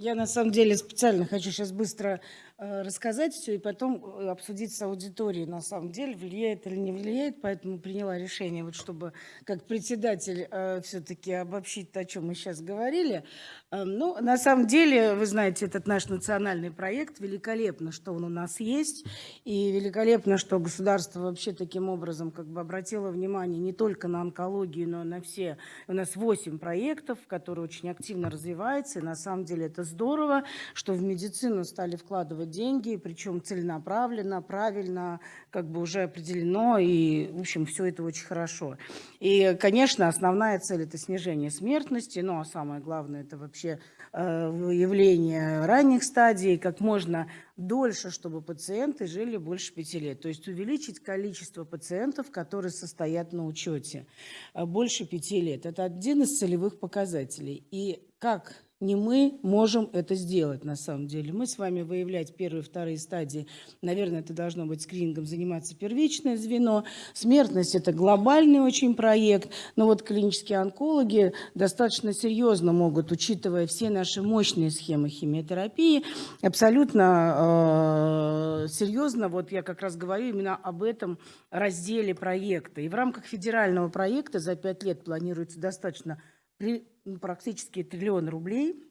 Я на самом деле специально хочу сейчас быстро рассказать все и потом э, обсудить с аудиторией, на самом деле, влияет или не влияет, поэтому приняла решение, вот чтобы как председатель э, все-таки обобщить то, о чем мы сейчас говорили. Э, ну, на самом деле, вы знаете, этот наш национальный проект, великолепно, что он у нас есть, и великолепно, что государство вообще таким образом как бы обратило внимание не только на онкологию, но и на все. У нас 8 проектов, которые очень активно развиваются, и на самом деле это здорово, что в медицину стали вкладывать деньги, причем целенаправленно, правильно, как бы уже определено, и, в общем, все это очень хорошо. И, конечно, основная цель – это снижение смертности, ну, а самое главное – это вообще э, выявление ранних стадий, как можно дольше, чтобы пациенты жили больше пяти лет. То есть увеличить количество пациентов, которые состоят на учете э, больше пяти лет. Это один из целевых показателей. И как не мы можем это сделать на самом деле. Мы с вами выявлять первые вторые стадии, наверное, это должно быть скринингом заниматься первичное звено. Смертность – это глобальный очень проект, но вот клинические онкологи достаточно серьезно могут, учитывая все наши мощные схемы химиотерапии, абсолютно э, серьезно, вот я как раз говорю именно об этом разделе проекта. И в рамках федерального проекта за пять лет планируется достаточно практически триллион рублей.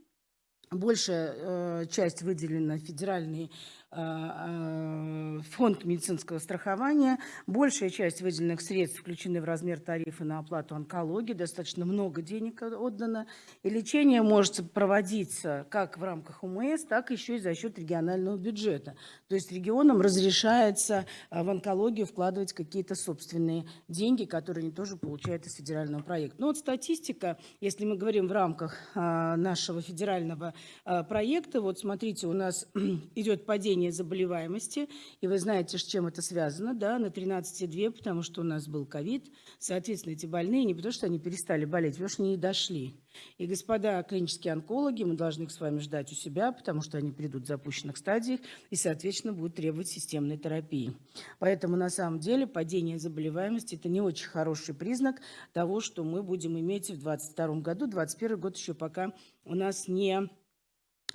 Большая э, часть выделена федеральной э, фонд медицинского страхования. Большая часть выделенных средств включены в размер тарифа на оплату онкологии. Достаточно много денег отдано. И лечение может проводиться как в рамках УМС, так еще и за счет регионального бюджета. То есть регионам разрешается э, в онкологию вкладывать какие-то собственные деньги, которые они тоже получают из федерального проекта. Но вот статистика, если мы говорим в рамках нашего федерального проекта, вот смотрите, у нас идет падение падение заболеваемости, и вы знаете, с чем это связано, да, на 13,2, потому что у нас был ковид, соответственно, эти больные не потому, что они перестали болеть, потому что они не дошли. И, господа клинические онкологи, мы должны их с вами ждать у себя, потому что они придут в запущенных стадиях и, соответственно, будут требовать системной терапии. Поэтому, на самом деле, падение заболеваемости – это не очень хороший признак того, что мы будем иметь в 2022 году. 2021 год еще пока у нас не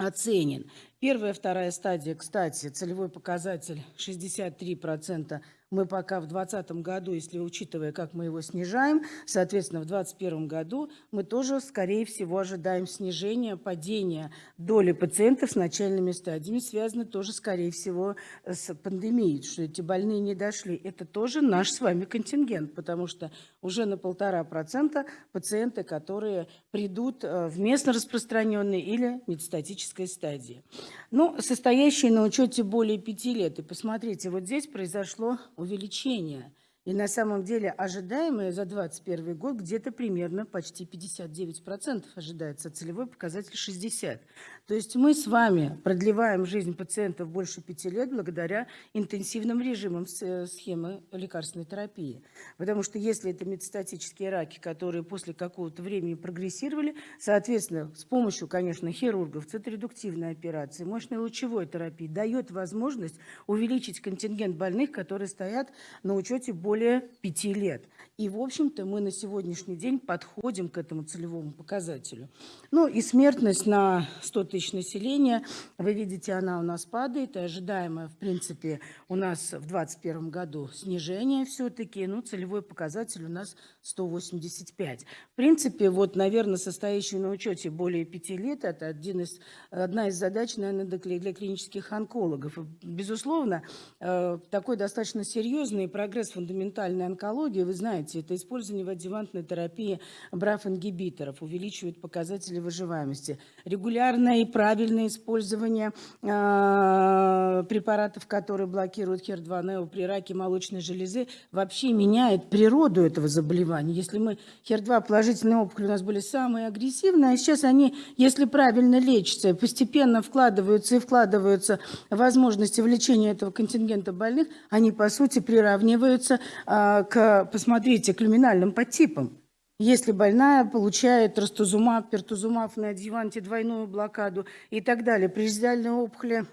оценен. Первая, вторая стадия, кстати, целевой показатель 63% мы пока в 2020 году, если учитывая, как мы его снижаем, соответственно, в 2021 году мы тоже, скорее всего, ожидаем снижения, падения доли пациентов с начальными стадиями, связаны тоже, скорее всего, с пандемией, что эти больные не дошли. Это тоже наш с вами контингент, потому что уже на полтора процента пациенты, которые придут э, в местно распространенной или метастатической стадии. Ну, состоящие на учете более пяти лет. И посмотрите, вот здесь произошло увеличение. И на самом деле ожидаемое за 2021 год где-то примерно почти 59% ожидается, целевой показатель 60%. То есть мы с вами продлеваем жизнь пациентов больше пяти лет благодаря интенсивным режимам э, схемы лекарственной терапии. Потому что если это метастатические раки, которые после какого-то времени прогрессировали, соответственно, с помощью, конечно, хирургов, циторедуктивной операции, мощной лучевой терапии дает возможность увеличить контингент больных, которые стоят на учете более пяти лет. И, в общем-то, мы на сегодняшний день подходим к этому целевому показателю. Ну и смертность на 100 тысяч населения, вы видите, она у нас падает, и ожидаемая, в принципе, у нас в 2021 году снижение все-таки, ну, целевой показатель у нас 185. В принципе, вот, наверное, состоящий на учете более 5 лет, это один из, одна из задач, наверное, для клинических онкологов. Безусловно, э, такой достаточно серьезный прогресс фундаментальной онкологии, вы знаете, это использование в адъювантной терапии БРАФ-ингибиторов, увеличивает показатели выживаемости. Регулярное и правильное использование э, препаратов, которые блокируют HER2-NEO при раке молочной железы, вообще меняет природу этого заболевания. Если мы HER2 положительные опухоли у нас были самые агрессивные, а сейчас они, если правильно лечатся, постепенно вкладываются и вкладываются возможности в лечение этого контингента больных, они, по сути, приравниваются э, к, посмотрите, к люминальным подтипам. Если больная получает растузумаб, пертузумаб на адъюванте, двойную блокаду и так далее, преждиальные опухоли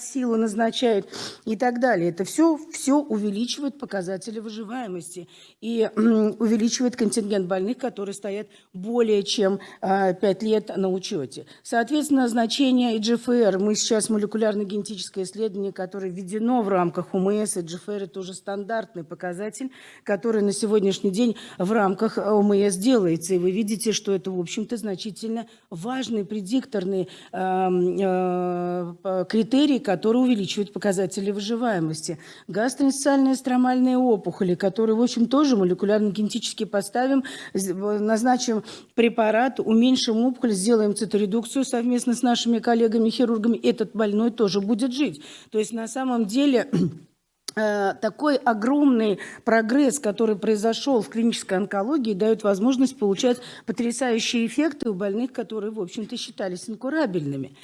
силу назначают и так далее. Это все, все увеличивает показатели выживаемости и увеличивает контингент больных, которые стоят более чем а, 5 лет на учете. Соответственно, значение EGFR, мы сейчас молекулярно-генетическое исследование, которое введено в рамках УМС, EGFR это уже стандартный показатель, который на сегодняшний день в рамках ОМС делается. И вы видите, что это, в общем-то, значительно важный предикторный э, э, критерий, который увеличивает показатели выживаемости. Гастроинциальные стромальные опухоли, которые, в общем, тоже молекулярно-генетически поставим, назначим препарат, уменьшим опухоль, сделаем циторедукцию совместно с нашими коллегами-хирургами, этот больной тоже будет жить. То есть на самом деле Э, такой огромный прогресс, который произошел в клинической онкологии, дает возможность получать потрясающие эффекты у больных, которые, в общем-то, считались инкурабельными.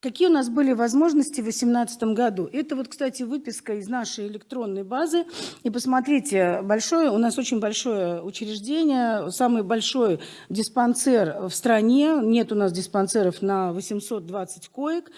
Какие у нас были возможности в 2018 году? Это вот, кстати, выписка из нашей электронной базы. И посмотрите, большое, у нас очень большое учреждение, самый большой диспансер в стране. Нет у нас диспансеров на 820 коек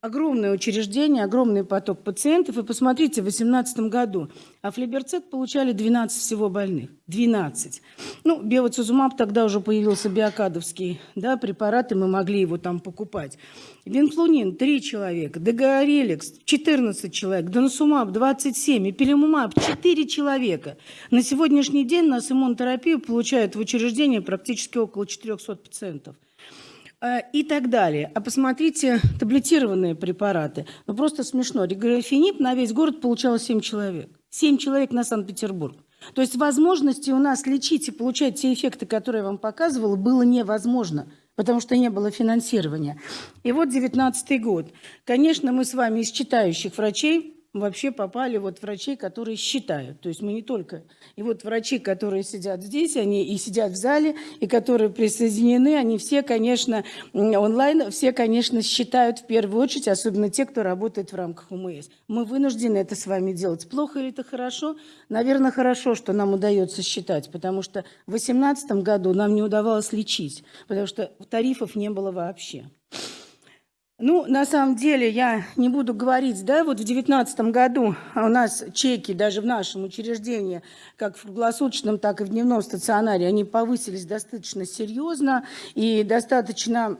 огромное учреждение, огромный поток пациентов. И посмотрите, в 2018 году афлиберцет получали 12 всего больных. 12. Ну, биоцизумаб тогда уже появился биокадовский да, препарат, и мы могли его там покупать. Винфлунин 3 человека, Дегореликс 14 человек, Доносумаб 27, Эпилимумаб 4 человека. На сегодняшний день нас иммунотерапию получают в учреждении практически около 400 пациентов. Э, и так далее. А посмотрите таблетированные препараты. Ну, просто смешно. Реграфенип на весь город получало 7 человек. 7 человек на Санкт-Петербург. То есть возможности у нас лечить и получать те эффекты, которые я вам показывала, было невозможно, потому что не было финансирования. И вот 19 год. Конечно, мы с вами из читающих врачей вообще попали вот врачей, которые считают. То есть мы не только... И вот врачи, которые сидят здесь, они и сидят в зале, и которые присоединены, они все, конечно, онлайн, все, конечно, считают в первую очередь, особенно те, кто работает в рамках УМС. Мы вынуждены это с вами делать. Плохо или это хорошо? Наверное, хорошо, что нам удается считать, потому что в 2018 году нам не удавалось лечить, потому что тарифов не было вообще. Ну, на самом деле, я не буду говорить, да, вот в 2019 году у нас чеки даже в нашем учреждении, как в круглосуточном, так и в дневном стационаре, они повысились достаточно серьезно и достаточно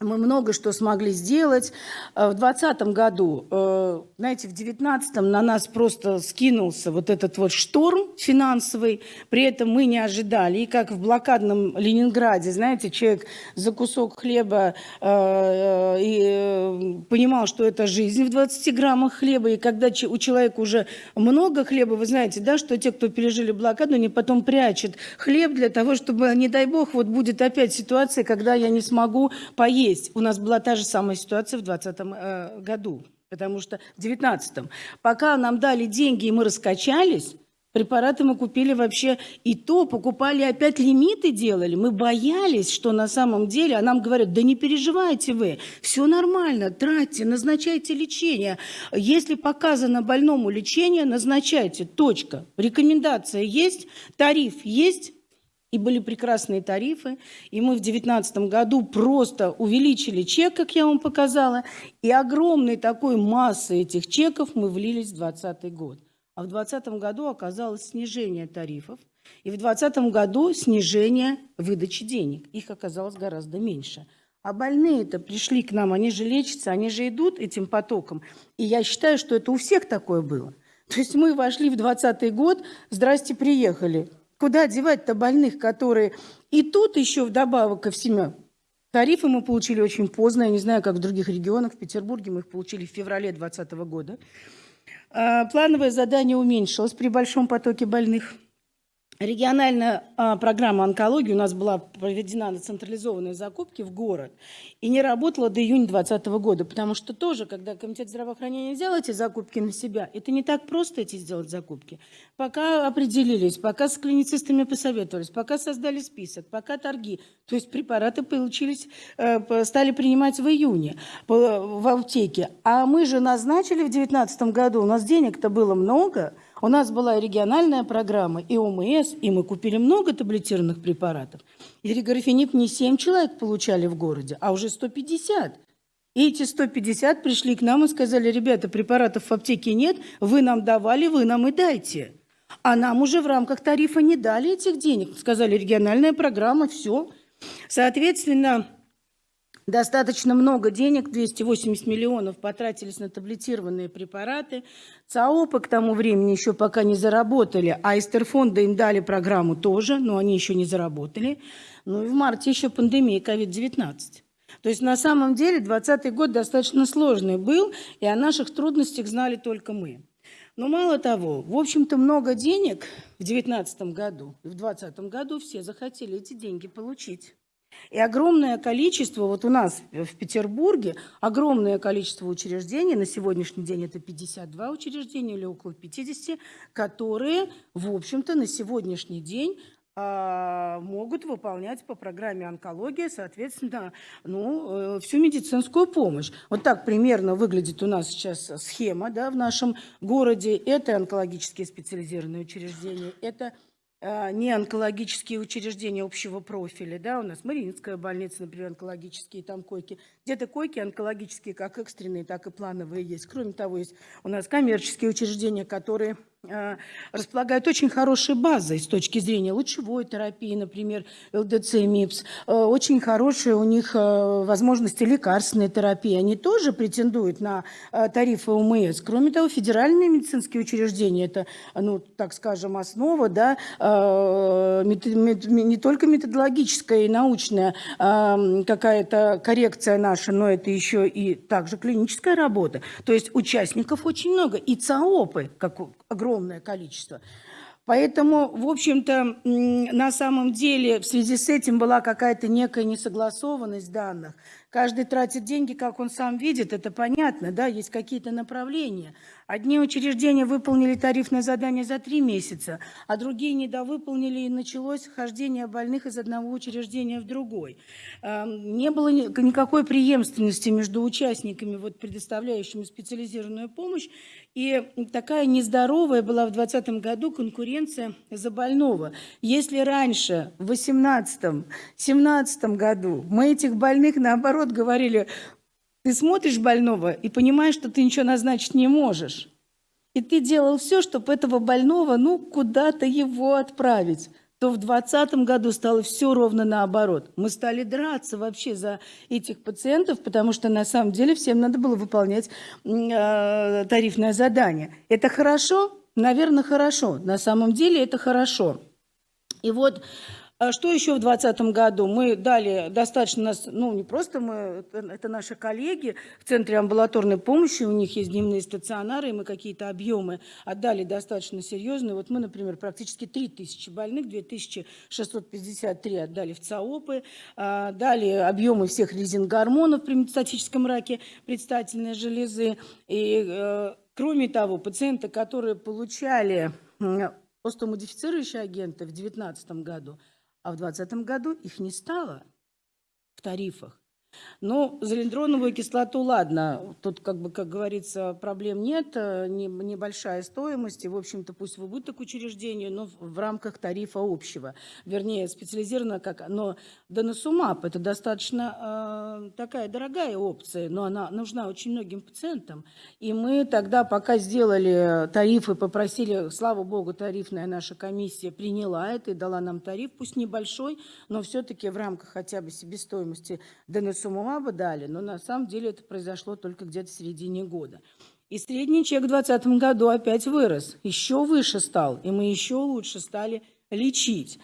мы много что смогли сделать. Э, в 2020 году, э, знаете, в 2019 на нас просто скинулся вот этот вот шторм финансовый. При этом мы не ожидали. И как в блокадном Ленинграде, знаете, человек за кусок хлеба э, и понимал, что это жизнь в 20 граммах хлеба. И когда у человека уже много хлеба, вы знаете, да, что те, кто пережили блокаду, они потом прячут хлеб для того, чтобы, не дай бог, вот будет опять ситуация, когда я не смогу поесть есть. У нас была та же самая ситуация в 2020 э, году, потому что в 2019. Пока нам дали деньги и мы раскачались, Препараты мы купили вообще и то, покупали опять лимиты делали. Мы боялись, что на самом деле, а нам говорят, да не переживайте вы, все нормально, тратьте, назначайте лечение. Если показано больному лечение, назначайте, точка. Рекомендация есть, тариф есть, и были прекрасные тарифы. И мы в 2019 году просто увеличили чек, как я вам показала, и огромной такой массы этих чеков мы влились в 2020 год. А в 2020 году оказалось снижение тарифов, и в 2020 году снижение выдачи денег. Их оказалось гораздо меньше. А больные-то пришли к нам, они же лечатся, они же идут этим потоком. И я считаю, что это у всех такое было. То есть мы вошли в 2020 год, здрасте, приехали. Куда девать-то больных, которые... И тут еще вдобавок ко всему Тарифы мы получили очень поздно, я не знаю, как в других регионах. В Петербурге мы их получили в феврале 2020 года. А, плановое задание уменьшилось при большом потоке больных. Региональная а, программа онкологии у нас была проведена на централизованные закупки в город и не работала до июня 2020 года, потому что тоже, когда комитет здравоохранения взял эти закупки на себя, это не так просто эти сделать закупки. Пока определились, пока с клиницистами посоветовались, пока создали список, пока торги, то есть препараты получились, э, стали принимать в июне в аптеке. А мы же назначили в 2019 году, у нас денег-то было много, у нас была региональная программа, и ОМС, и мы купили много таблетированных препаратов. И реграфенип не 7 человек получали в городе, а уже 150. И эти 150 пришли к нам и сказали, ребята, препаратов в аптеке нет, вы нам давали, вы нам и дайте. А нам уже в рамках тарифа не дали этих денег. Сказали, региональная программа, все. Соответственно, достаточно много денег, 280 миллионов потратились на таблетированные препараты. ЦАОПы к тому времени еще пока не заработали, а Эстерфонда им дали программу тоже, но они еще не заработали. Ну и в марте еще пандемия COVID-19. То есть на самом деле 2020 год достаточно сложный был, и о наших трудностях знали только мы. Но мало того, в общем-то много денег в 2019 году и в 2020 году все захотели эти деньги получить. И огромное количество, вот у нас в Петербурге, огромное количество учреждений, на сегодняшний день это 52 учреждения или около 50, которые, в общем-то, на сегодняшний день а, могут выполнять по программе онкология, соответственно, ну, э, всю медицинскую помощь. Вот так примерно выглядит у нас сейчас схема да, в нашем городе. Это онкологические специализированные учреждения, это а, не онкологические учреждения общего профиля, да, у нас Мариинская больница, например, онкологические там койки, где-то койки онкологические, как экстренные, так и плановые есть. Кроме того, есть у нас коммерческие учреждения, которые Э, располагают очень хорошей базой с точки зрения лучевой терапии, например, ЛДЦ, МИПС. Э, очень хорошие у них э, возможности лекарственной терапии. Они тоже претендуют на тарифы УМС. Кроме того, федеральные медицинские учреждения – это, ну, так скажем, основа, да, не только методологическая и научная какая-то коррекция наша, но это еще и также клиническая работа. То есть участников очень много. И ЦАОПы, как огромное количество. Поэтому, в общем-то, на самом деле в связи с этим была какая-то некая несогласованность данных. Каждый тратит деньги, как он сам видит, это понятно, да, есть какие-то направления. Одни учреждения выполнили тарифное задание за три месяца, а другие недовыполнили, и началось хождение больных из одного учреждения в другой. Эм, не было никакой преемственности между участниками, вот, предоставляющими специализированную помощь, и такая нездоровая была в 2020 году конкуренция за больного. Если раньше, в 2018-2017 году, мы этих больных, наоборот, говорили, ты смотришь больного и понимаешь, что ты ничего назначить не можешь. И ты делал все, чтобы этого больного, ну, куда-то его отправить то в 2020 году стало все ровно наоборот. Мы стали драться вообще за этих пациентов, потому что на самом деле всем надо было выполнять э, тарифное задание. Это хорошо? Наверное, хорошо. На самом деле это хорошо. И вот что еще в 2020 году? Мы дали достаточно, ну не просто мы, это наши коллеги в Центре амбулаторной помощи, у них есть дневные стационары, и мы какие-то объемы отдали достаточно серьезные. Вот мы, например, практически 3000 больных, 2653 отдали в ЦАОПы, а, дали объемы всех резин-гормонов при метастатическом раке предстательной железы. И э, кроме того, пациенты, которые получали остеомодифицирующие агенты в 2019 году, а в 2020 году их не стало в тарифах. Ну, залендроновую кислоту, ладно, тут, как бы, как говорится, проблем нет, э, не, небольшая стоимость, и, в общем-то, пусть в убыток учреждению, но в, рамках тарифа общего, вернее, специализированно как, но Доносумаб – это достаточно э, такая дорогая опция, но она нужна очень многим пациентам, и мы тогда, пока сделали тарифы, попросили, слава богу, тарифная наша комиссия приняла это и дала нам тариф, пусть небольшой, но все-таки в рамках хотя бы себестоимости Доносумаба сумму дали, но на самом деле это произошло только где-то в середине года. И средний чек в 2020 году опять вырос, еще выше стал, и мы еще лучше стали лечить.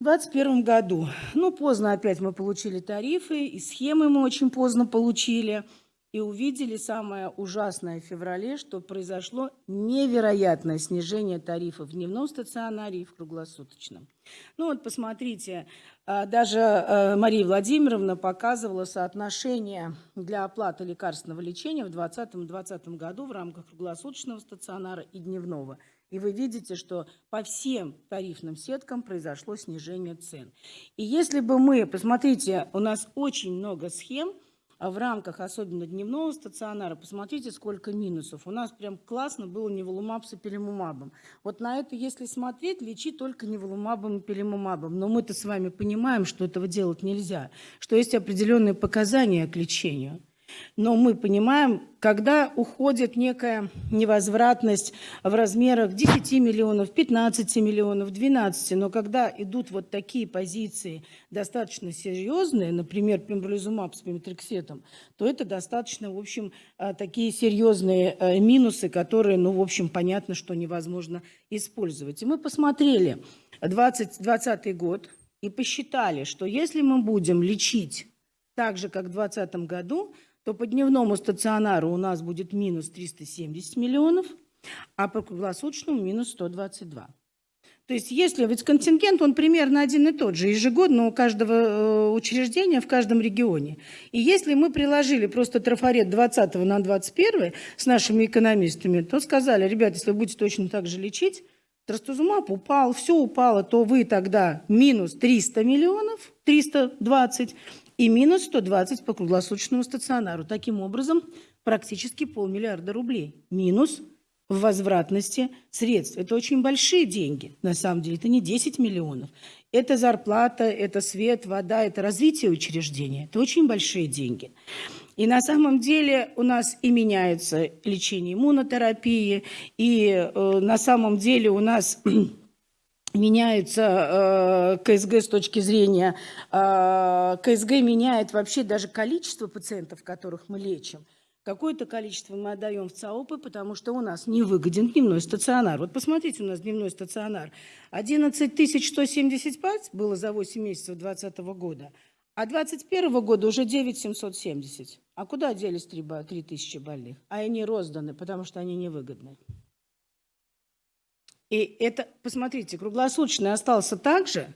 В 2021 году, ну, поздно опять мы получили тарифы, и схемы мы очень поздно получили, и увидели самое ужасное в феврале, что произошло невероятное снижение тарифов в дневном стационаре и в круглосуточном. Ну вот посмотрите, а, даже э, Мария Владимировна показывала соотношение для оплаты лекарственного лечения в 2020 году в рамках круглосуточного стационара и дневного. И вы видите, что по всем тарифным сеткам произошло снижение цен. И если бы мы, посмотрите, у нас очень много схем, а в рамках особенно дневного стационара, посмотрите, сколько минусов. У нас прям классно было неволумаб с эпилимумабом. Вот на это, если смотреть, лечи только неволумабом и эпилимумабом. Но мы-то с вами понимаем, что этого делать нельзя, что есть определенные показания к лечению. Но мы понимаем, когда уходит некая невозвратность в размерах 10 миллионов, 15 миллионов, 12, но когда идут вот такие позиции достаточно серьезные, например, пембролизумаб с пеметрексетом, то это достаточно, в общем, а, такие серьезные э, минусы, которые, ну, в общем, понятно, что невозможно использовать. И мы посмотрели 2020 год и посчитали, что если мы будем лечить так же, как в 2020 году, то по дневному стационару у нас будет минус 370 миллионов, а по круглосуточному минус 122. То есть если ведь контингент, он примерно один и тот же, ежегодно у каждого э, учреждения в каждом регионе. И если мы приложили просто трафарет 20 на 21 с нашими экономистами, то сказали, ребята, если вы будете точно так же лечить, трастузумаб упал, все упало, то вы тогда минус 300 миллионов, 320, и минус 120 по круглосуточному стационару. Таким образом, практически полмиллиарда рублей. Минус в возвратности средств. Это очень большие деньги, на самом деле. Это не 10 миллионов. Это зарплата, это свет, вода, это развитие учреждения. Это очень большие деньги. И на самом деле у нас и меняется лечение иммунотерапии, и э, на самом деле у нас меняется э, КСГ с точки зрения, э, КСГ меняет вообще даже количество пациентов, которых мы лечим. Какое-то количество мы отдаем в ЦАОПы, потому что у нас невыгоден дневной стационар. Вот посмотрите, у нас дневной стационар. 11 175 было за 8 месяцев 2020 года, а 2021 года уже 9 770. А куда делись 3, 3 тысячи больных? А они розданы, потому что они невыгодны. И это, посмотрите, круглосуточный остался так же.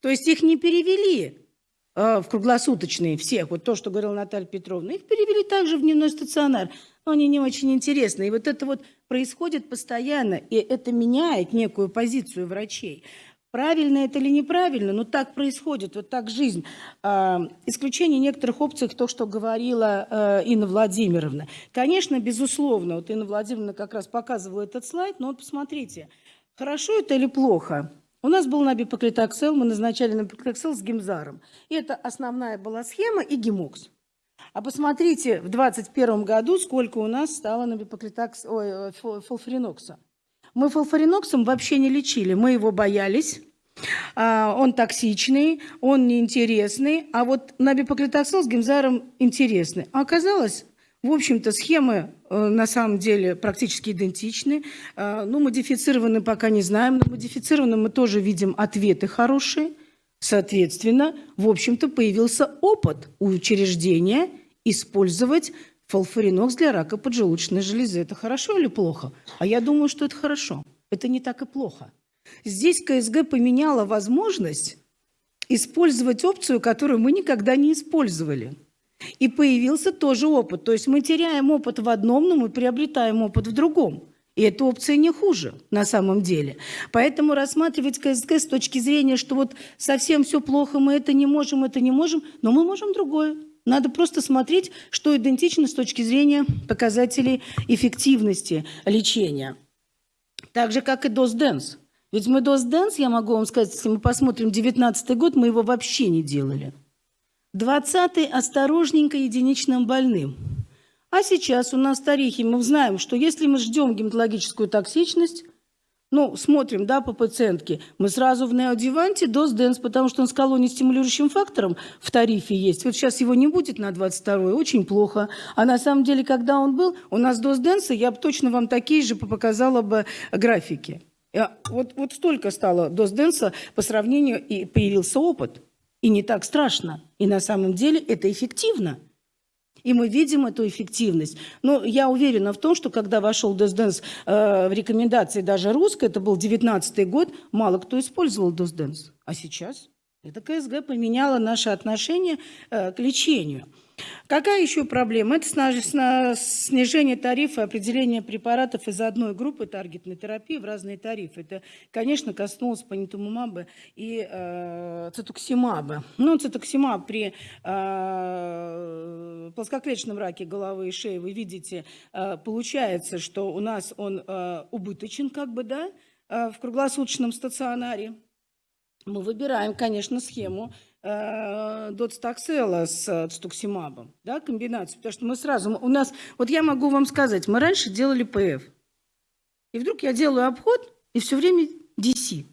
То есть их не перевели э, в круглосуточные всех, вот то, что говорила Наталья Петровна, их перевели также в дневной стационар. Но они не очень интересны. И вот это вот происходит постоянно, и это меняет некую позицию врачей. Правильно это или неправильно, но так происходит, вот так жизнь. А, исключение некоторых опций, то, что говорила э, Инна Владимировна. Конечно, безусловно, вот Инна Владимировна как раз показывала этот слайд, но вот посмотрите, хорошо это или плохо? У нас был набипоклитоксел, мы назначали набипоклитоксел с гемзаром. И это основная была схема и гемокс. А посмотрите, в 2021 году сколько у нас стало набипоклитокс... Ой, э, фолфаринокса. Мы фолфариноксом вообще не лечили, мы его боялись. А, он токсичный, он неинтересный, а вот набипоклитоксел с гемзаром интересный. А оказалось, в общем-то, схемы э, на самом деле практически идентичны. Э, ну, модифицированы пока не знаем, но модифицированы мы тоже видим ответы хорошие. Соответственно, в общем-то, появился опыт у учреждения использовать Фолфаринокс для рака поджелудочной железы. Это хорошо или плохо? А я думаю, что это хорошо. Это не так и плохо. Здесь КСГ поменяла возможность использовать опцию, которую мы никогда не использовали. И появился тоже опыт. То есть мы теряем опыт в одном, но мы приобретаем опыт в другом. И эта опция не хуже на самом деле. Поэтому рассматривать КСГ с точки зрения, что вот совсем все плохо, мы это не можем, это не можем, но мы можем другое. Надо просто смотреть, что идентично с точки зрения показателей эффективности лечения. Так же, как и DOS-DENS. Ведь мы DOS-DENS, я могу вам сказать, если мы посмотрим 19 год, мы его вообще не делали. 20-й осторожненько единичным больным. А сейчас у нас тарихи, мы знаем, что если мы ждем гематологическую токсичность, ну, смотрим, да, по пациентке, мы сразу в неодеванте доз денс, потому что он с колонией-стимулирующим фактором в тарифе есть. Вот сейчас его не будет на 22 очень плохо. А на самом деле, когда он был, у нас доз денса, я бы точно вам такие же показала бы графики. Вот, вот столько стало доз денса по сравнению, и появился опыт. И не так страшно. И на самом деле это эффективно. И мы видим эту эффективность. Но я уверена в том, что когда вошел DOS э, в рекомендации даже русской, это был 19 год, мало кто использовал DOS А сейчас это КСГ поменяло наше отношение э, к лечению. Какая еще проблема? Это снижение тарифа, определение препаратов из одной группы таргетной терапии в разные тарифы. Это, конечно, коснулось панитумумаба и э, цитоксимаба. Ну, цитоксимаб при э, плоскоклеточном раке головы и шеи, вы видите, э, получается, что у нас он э, убыточен, как бы, да, э, в круглосуточном стационаре. Мы выбираем, конечно, схему доцтаксела с э, стуксимабом, да, комбинацию, потому что мы сразу, у нас, вот я могу вам сказать, мы раньше делали ПФ, и вдруг я делаю обход, и все время DC.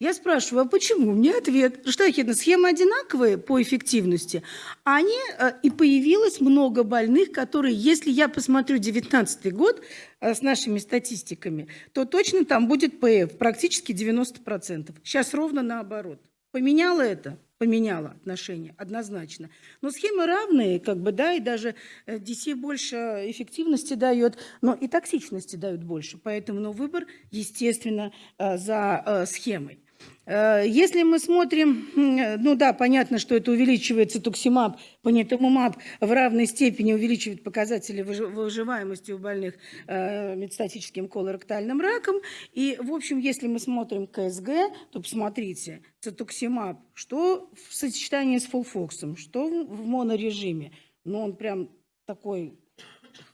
Я спрашиваю, а почему? Мне ответ, что Ахидна, схемы одинаковые по эффективности, они, э, и появилось много больных, которые, если я посмотрю 19 год э, с нашими статистиками, то точно там будет ПФ, практически 90%. Сейчас ровно наоборот. Поменяло это? Поменяло отношение, однозначно. Но схемы равные, как бы, да, и даже DC э, больше эффективности дает, но и токсичности дают больше. Поэтому ну, выбор, естественно, за схемой. Э, если мы смотрим, ну да, понятно, что это увеличивает цетуксимаб, панитумумаб в равной степени увеличивает показатели выживаемости у больных э, метастатическим колоректальным раком. И, в общем, если мы смотрим КСГ, то посмотрите, цетуксимаб, что в сочетании с FOLFOX ом, что в монорежиме. Ну, он прям такой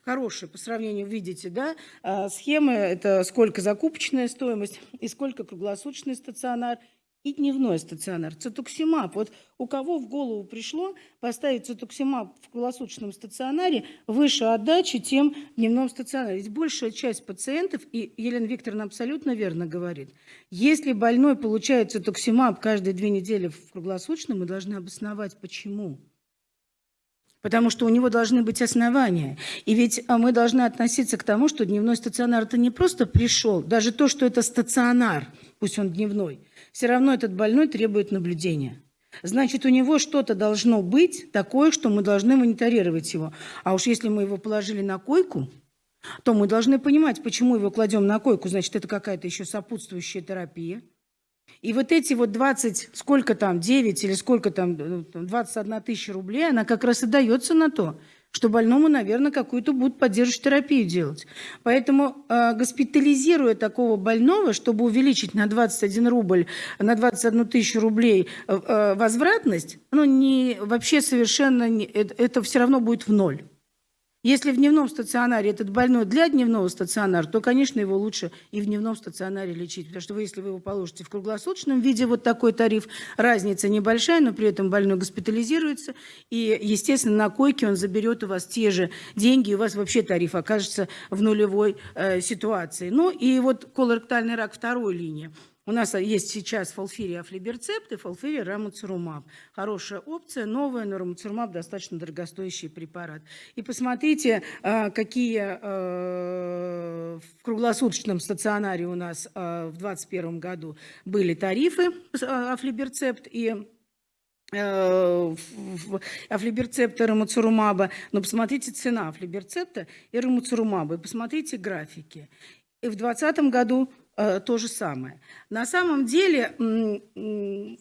хорошие по сравнению, видите, да, а, схемы, это сколько закупочная стоимость и сколько круглосуточный стационар и дневной стационар. Цетуксимаб. Вот у кого в голову пришло поставить цетуксимаб в круглосуточном стационаре выше отдачи, чем в дневном стационаре. Ведь большая часть пациентов, и Елена Викторовна абсолютно верно говорит, если больной получает цетуксимаб каждые две недели в круглосуточном, мы должны обосновать, почему потому что у него должны быть основания. И ведь а, мы должны относиться к тому, что дневной стационар – это не просто пришел, даже то, что это стационар, пусть он дневной, все равно этот больной требует наблюдения. Значит, у него что-то должно быть такое, что мы должны мониторировать его. А уж если мы его положили на койку, то мы должны понимать, почему его кладем на койку. Значит, это какая-то еще сопутствующая терапия. И вот эти вот 20, сколько там, 9 или сколько там, 21 э, тысяча рублей, она как раз и дается на то, что больному, наверное, какую-то будут поддерживающую терапию делать. Поэтому э, госпитализируя такого больного, чтобы увеличить на 21 рубль, на 21 тысячу рублей э, э, возвратность, ну, не, вообще совершенно, не, это, это все равно будет в ноль. Если в дневном стационаре этот больной для дневного стационара, то, конечно, его лучше и в дневном стационаре лечить. Потому что вы, если вы его положите в круглосуточном виде, вот такой тариф, разница небольшая, но при этом больной госпитализируется. И, естественно, на койке он заберет у вас те же деньги, и у вас вообще тариф окажется в нулевой э, ситуации. Ну и вот колоректальный рак второй линии. У нас есть сейчас фолфирия афлиберцепт и фолфирия рамуцирумаб. Хорошая опция, новая, но рамуцирумаб достаточно дорогостоящий препарат. И посмотрите, а, какие а, в круглосуточном стационаре у нас а, в 2021 году были тарифы афлиберцепт и афлиберцепта рамуцирумаба. Но посмотрите цена афлиберцепта и рамуцирумаба. И посмотрите графики. И в 2020 году Э, то же самое. На самом деле э,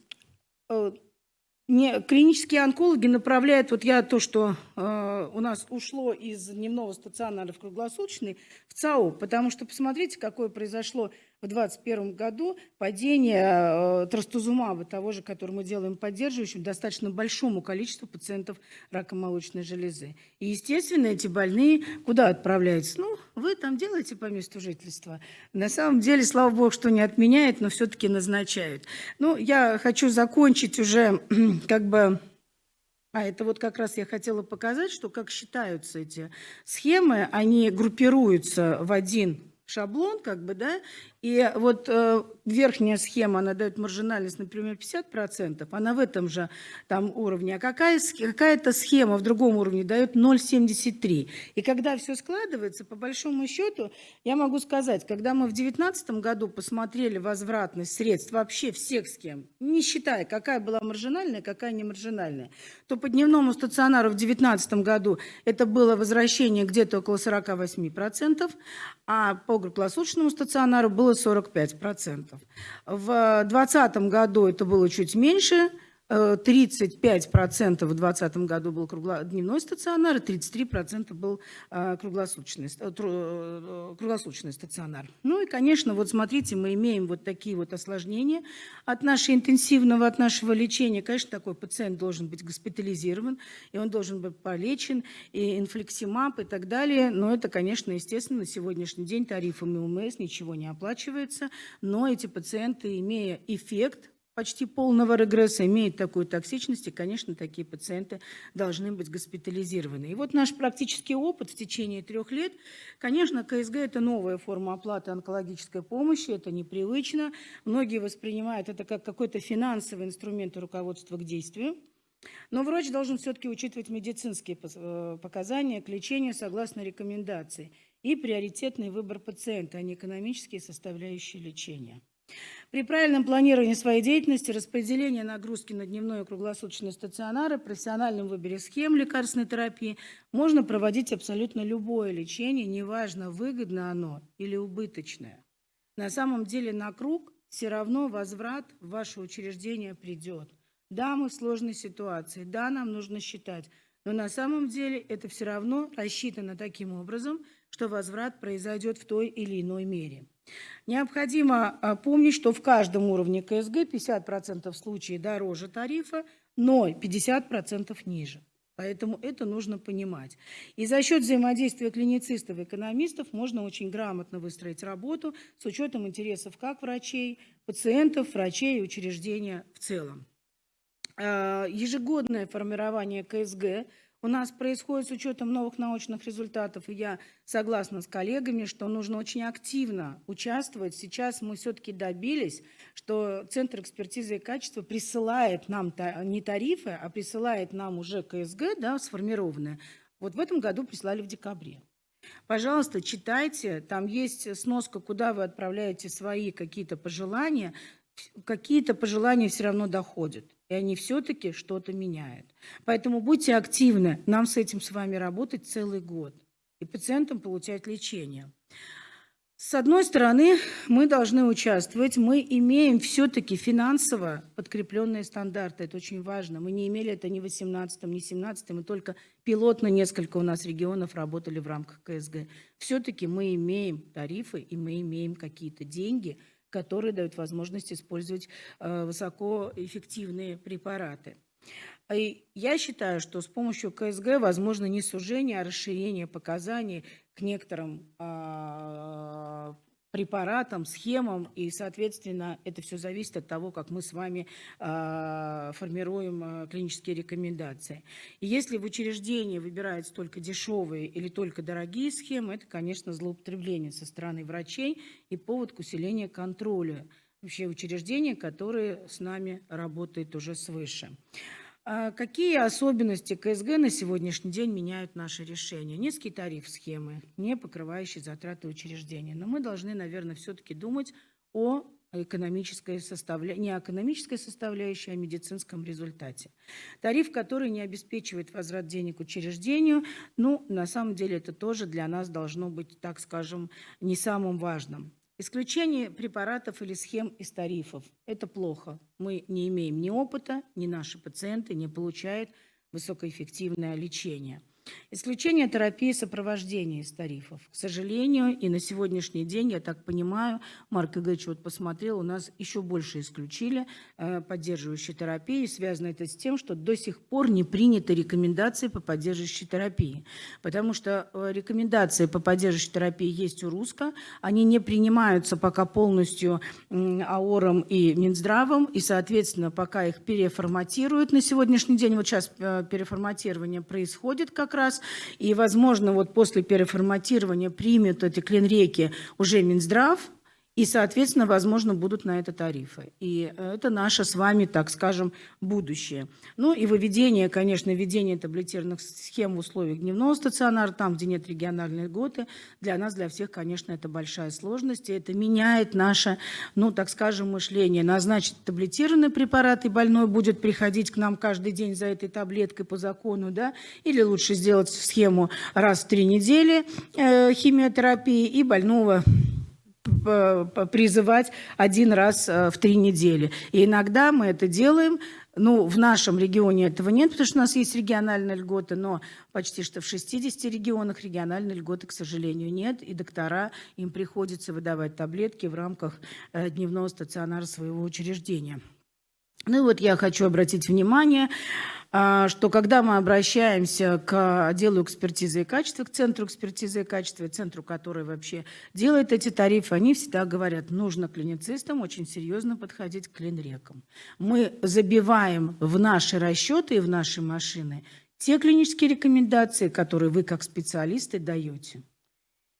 не, клинические онкологи направляют, вот я то, что э, у нас ушло из дневного стационара в круглосуточный, в ЦАО, потому что посмотрите, какое произошло в 2021 году падение э, трастузумаба, того же, который мы делаем поддерживающим, достаточно большому количеству пациентов рака молочной железы. И, естественно, эти больные куда отправляются? Ну, вы там делаете по месту жительства. На самом деле, слава богу, что не отменяет, но все-таки назначают. Ну, я хочу закончить уже как бы а это вот как раз я хотела показать, что как считаются эти схемы, они группируются в один шаблон, как бы, да, и вот э, верхняя схема, она дает маржинальность, например, 50%, она в этом же там уровне, а какая, какая-то схема в другом уровне дает 0,73. И когда все складывается, по большому счету, я могу сказать, когда мы в 2019 году посмотрели возвратность средств вообще всех схем, не считая, какая была маржинальная, какая не маржинальная, то по дневному стационару в 2019 году это было возвращение где-то около 48%, а по круглосуточному стационару было было 45%. В 2020 году это было чуть меньше, 35% в 2020 году был дневной стационар, 33% был э, круглосуточный, э, э, круглосуточный стационар. Ну и, конечно, вот смотрите, мы имеем вот такие вот осложнения от нашего интенсивного, от нашего лечения. Конечно, такой пациент должен быть госпитализирован, и он должен быть полечен, и инфлексимаб и так далее. Но это, конечно, естественно, на сегодняшний день тарифами УМС ничего не оплачивается, но эти пациенты, имея эффект, почти полного регресса, имеет такую токсичность, и, конечно, такие пациенты должны быть госпитализированы. И вот наш практический опыт в течение трех лет, конечно, КСГ – это новая форма оплаты онкологической помощи, это непривычно. Многие воспринимают это как какой-то финансовый инструмент руководства к действию. Но врач должен все-таки учитывать медицинские э, показания к лечению согласно рекомендации и приоритетный выбор пациента, а не экономические составляющие лечения. При правильном планировании своей деятельности, распределении нагрузки на дневной и круглосуточные стационары, профессиональном выборе схем лекарственной терапии можно проводить абсолютно любое лечение, неважно, выгодно оно или убыточное. На самом деле на круг все равно возврат в ваше учреждение придет. Да, мы в сложной ситуации, да, нам нужно считать, но на самом деле это все равно рассчитано таким образом, что возврат произойдет в той или иной мере. Необходимо а, помнить, что в каждом уровне КСГ 50% случаев дороже тарифа, но 50% ниже. Поэтому это нужно понимать. И за счет взаимодействия клиницистов и экономистов можно очень грамотно выстроить работу с учетом интересов как врачей, пациентов, врачей и учреждения в целом. А, ежегодное формирование КСГ у нас происходит с учетом новых научных результатов, и я согласна с коллегами, что нужно очень активно участвовать. Сейчас мы все-таки добились, что Центр экспертизы и качества присылает нам не тарифы, а присылает нам уже КСГ, да, сформированное. Вот в этом году прислали в декабре. Пожалуйста, читайте, там есть сноска, куда вы отправляете свои какие-то пожелания. Какие-то пожелания все равно доходят и они все-таки что-то меняют. Поэтому будьте активны, нам с этим с вами работать целый год, и пациентам получать лечение. С одной стороны, мы должны участвовать, мы имеем все-таки финансово подкрепленные стандарты, это очень важно. Мы не имели это ни в 2018, ни в 2017, мы только пилотно несколько у нас регионов работали в рамках КСГ. Все-таки мы имеем тарифы и мы имеем какие-то деньги – которые дают возможность использовать э, высокоэффективные препараты. И я считаю, что с помощью КСГ возможно не сужение, а расширение показаний к некоторым а, препаратам, схемам, и, соответственно, это все зависит от того, как мы с вами э, формируем э, клинические рекомендации. И если в учреждении выбираются только дешевые или только дорогие схемы, это, конечно, злоупотребление со стороны врачей и повод к усилению контроля вообще учреждения, которые с нами работают уже свыше. А какие особенности КСГ на сегодняшний день меняют наши решения? Низкий тариф схемы, не покрывающий затраты учреждения. Но мы должны, наверное, все-таки думать о экономической составля... не экономической составляющей, а медицинском результате. Тариф, который не обеспечивает возврат денег учреждению, ну, на самом деле это тоже для нас должно быть, так скажем, не самым важным. Исключение препаратов или схем из тарифов – это плохо. Мы не имеем ни опыта, ни наши пациенты не получают высокоэффективное лечение. Исключение терапии сопровождения из тарифов. К сожалению, и на сегодняшний день, я так понимаю, Марк Игоревич вот посмотрел, у нас еще больше исключили э, поддерживающей терапии. Связано это с тем, что до сих пор не приняты рекомендации по поддерживающей терапии. Потому что э, рекомендации по поддерживающей терапии есть у РУСКО, они не принимаются пока полностью АОРом и Минздравом, и, соответственно, пока их переформатируют на сегодняшний день, вот сейчас э, переформатирование происходит как раз, раз. И, возможно, вот после переформатирования примет эти клинреки уже Минздрав, и, соответственно, возможно, будут на это тарифы. И это наше с вами, так скажем, будущее. Ну и выведение, конечно, введение таблетированных схем в условиях дневного стационара, там, где нет региональной льготы, для нас, для всех, конечно, это большая сложность, и это меняет наше, ну, так скажем, мышление. Назначить таблетированный препарат, и больной будет приходить к нам каждый день за этой таблеткой по закону, да, или лучше сделать схему раз в три недели э, химиотерапии, и больного призывать один раз э, в три недели. И иногда мы это делаем, ну, в нашем регионе этого нет, потому что у нас есть региональные льготы, но почти что в 60 регионах региональной льготы, к сожалению, нет, и доктора, им приходится выдавать таблетки в рамках э, дневного стационара своего учреждения. Ну и вот я хочу обратить внимание, а, что когда мы обращаемся к отделу экспертизы и качества, к центру экспертизы и качества, центру, который вообще делает эти тарифы, они всегда говорят, нужно клиницистам очень серьезно подходить к клинрекам. Мы забиваем в наши расчеты и в наши машины те клинические рекомендации, которые вы как специалисты даете.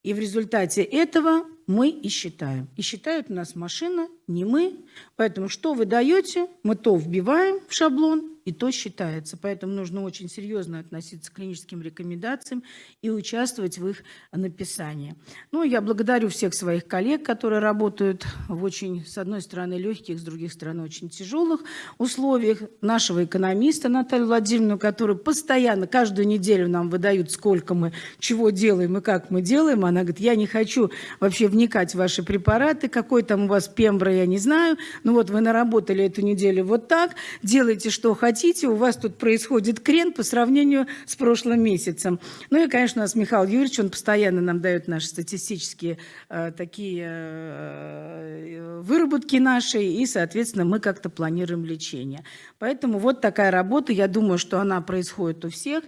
И в результате этого мы и считаем. И считает у нас машина, не мы. Поэтому что вы даете, мы то вбиваем в шаблон, и то считается. Поэтому нужно очень серьезно относиться к клиническим рекомендациям и участвовать в их написании. Ну, я благодарю всех своих коллег, которые работают в очень, с одной стороны, легких, с другой стороны, очень тяжелых условиях. Нашего экономиста Наталью Владимировну, которая постоянно, каждую неделю нам выдают, сколько мы чего делаем и как мы делаем. Она говорит, я не хочу вообще вникать в ваши препараты, какой там у вас пембра, я не знаю. Ну вот вы наработали эту неделю вот так, делайте, что хотите у вас тут происходит крен по сравнению с прошлым месяцем. Ну и, конечно, у нас Михаил Юрьевич, он постоянно нам дает наши статистические э, такие э, выработки наши, и, соответственно, мы как-то планируем лечение. Поэтому вот такая работа, я думаю, что она происходит у всех.